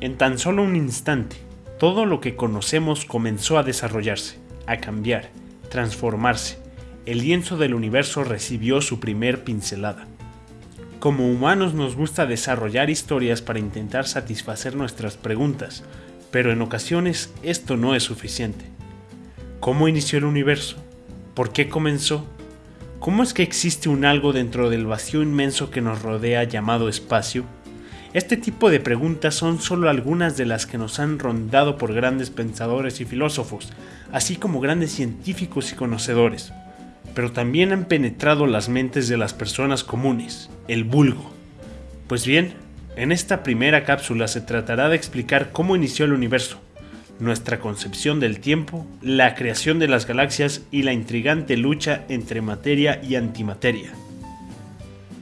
En tan solo un instante, todo lo que conocemos comenzó a desarrollarse, a cambiar, transformarse. El lienzo del universo recibió su primer pincelada. Como humanos nos gusta desarrollar historias para intentar satisfacer nuestras preguntas, pero en ocasiones esto no es suficiente. ¿Cómo inició el universo? ¿Por qué comenzó? ¿Cómo es que existe un algo dentro del vacío inmenso que nos rodea llamado espacio? Este tipo de preguntas son solo algunas de las que nos han rondado por grandes pensadores y filósofos, así como grandes científicos y conocedores, pero también han penetrado las mentes de las personas comunes, el vulgo. Pues bien, en esta primera cápsula se tratará de explicar cómo inició el universo, nuestra concepción del tiempo, la creación de las galaxias y la intrigante lucha entre materia y antimateria.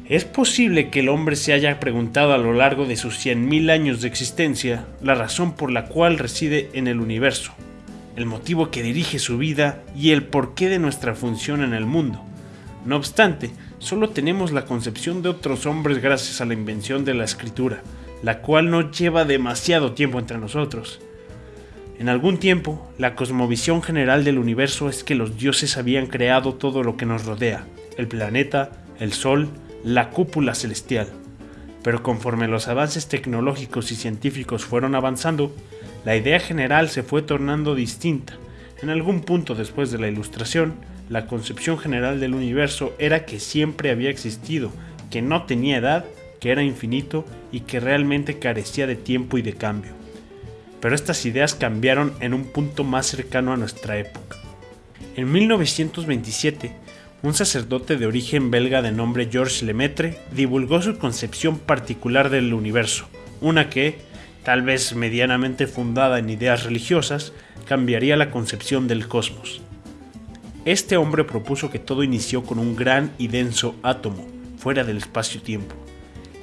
Es posible que el hombre se haya preguntado a lo largo de sus 100.000 años de existencia la razón por la cual reside en el universo, el motivo que dirige su vida y el porqué de nuestra función en el mundo. No obstante, solo tenemos la concepción de otros hombres gracias a la invención de la escritura, la cual no lleva demasiado tiempo entre nosotros. En algún tiempo, la cosmovisión general del universo es que los dioses habían creado todo lo que nos rodea, el planeta, el sol, la cúpula celestial. Pero conforme los avances tecnológicos y científicos fueron avanzando, la idea general se fue tornando distinta. En algún punto después de la Ilustración, la concepción general del universo era que siempre había existido, que no tenía edad, que era infinito y que realmente carecía de tiempo y de cambio. Pero estas ideas cambiaron en un punto más cercano a nuestra época. En 1927, un sacerdote de origen belga de nombre Georges Lemaitre divulgó su concepción particular del universo, una que, tal vez medianamente fundada en ideas religiosas, cambiaría la concepción del cosmos. Este hombre propuso que todo inició con un gran y denso átomo, fuera del espacio-tiempo.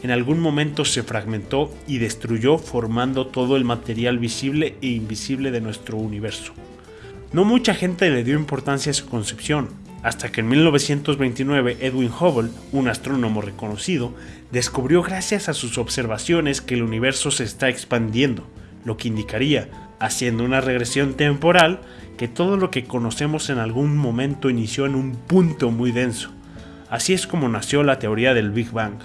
En algún momento se fragmentó y destruyó formando todo el material visible e invisible de nuestro universo. No mucha gente le dio importancia a su concepción, hasta que en 1929 Edwin Hubble, un astrónomo reconocido, descubrió gracias a sus observaciones que el universo se está expandiendo, lo que indicaría, haciendo una regresión temporal, que todo lo que conocemos en algún momento inició en un punto muy denso. Así es como nació la teoría del Big Bang.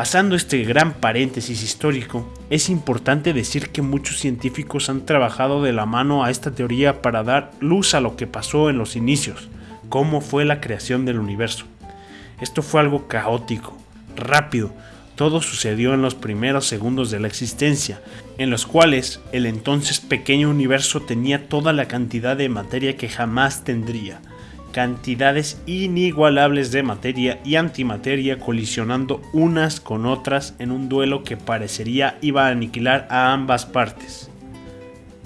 Pasando este gran paréntesis histórico, es importante decir que muchos científicos han trabajado de la mano a esta teoría para dar luz a lo que pasó en los inicios, cómo fue la creación del universo. Esto fue algo caótico, rápido, todo sucedió en los primeros segundos de la existencia, en los cuales el entonces pequeño universo tenía toda la cantidad de materia que jamás tendría, cantidades inigualables de materia y antimateria colisionando unas con otras en un duelo que parecería iba a aniquilar a ambas partes.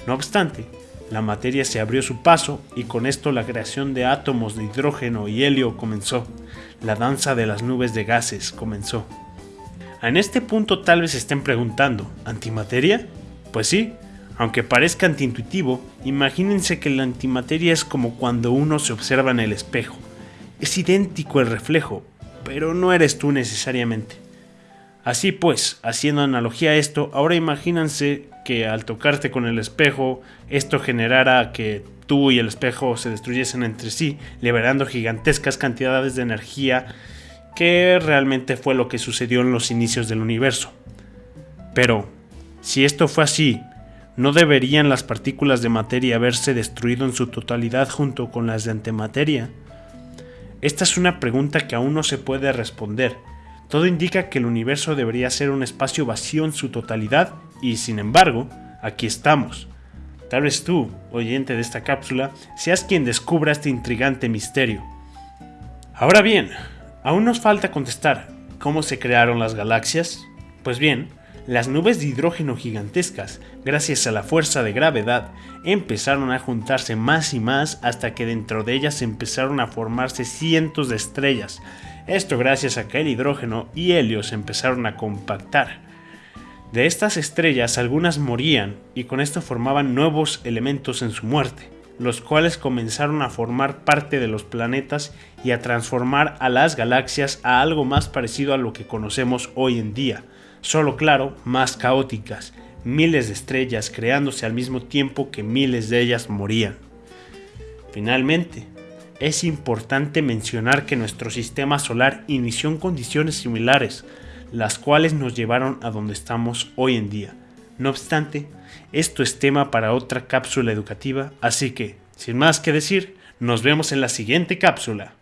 No obstante, la materia se abrió su paso y con esto la creación de átomos de hidrógeno y helio comenzó. La danza de las nubes de gases comenzó. En este punto tal vez estén preguntando, ¿antimateria? Pues sí, aunque parezca antiintuitivo, imagínense que la antimateria es como cuando uno se observa en el espejo. Es idéntico el reflejo, pero no eres tú necesariamente. Así pues, haciendo analogía a esto, ahora imagínense que al tocarte con el espejo, esto generara que tú y el espejo se destruyesen entre sí, liberando gigantescas cantidades de energía, que realmente fue lo que sucedió en los inicios del universo. Pero, si esto fue así, ¿No deberían las partículas de materia haberse destruido en su totalidad junto con las de antimateria? Esta es una pregunta que aún no se puede responder. Todo indica que el universo debería ser un espacio vacío en su totalidad y sin embargo, aquí estamos. Tal vez tú, oyente de esta cápsula, seas quien descubra este intrigante misterio. Ahora bien, aún nos falta contestar, ¿cómo se crearon las galaxias? Pues bien, las nubes de hidrógeno gigantescas, gracias a la fuerza de gravedad, empezaron a juntarse más y más hasta que dentro de ellas empezaron a formarse cientos de estrellas. Esto gracias a que el hidrógeno y helio se empezaron a compactar. De estas estrellas algunas morían y con esto formaban nuevos elementos en su muerte, los cuales comenzaron a formar parte de los planetas y a transformar a las galaxias a algo más parecido a lo que conocemos hoy en día solo claro, más caóticas, miles de estrellas creándose al mismo tiempo que miles de ellas morían. Finalmente, es importante mencionar que nuestro sistema solar inició en condiciones similares, las cuales nos llevaron a donde estamos hoy en día. No obstante, esto es tema para otra cápsula educativa, así que, sin más que decir, nos vemos en la siguiente cápsula.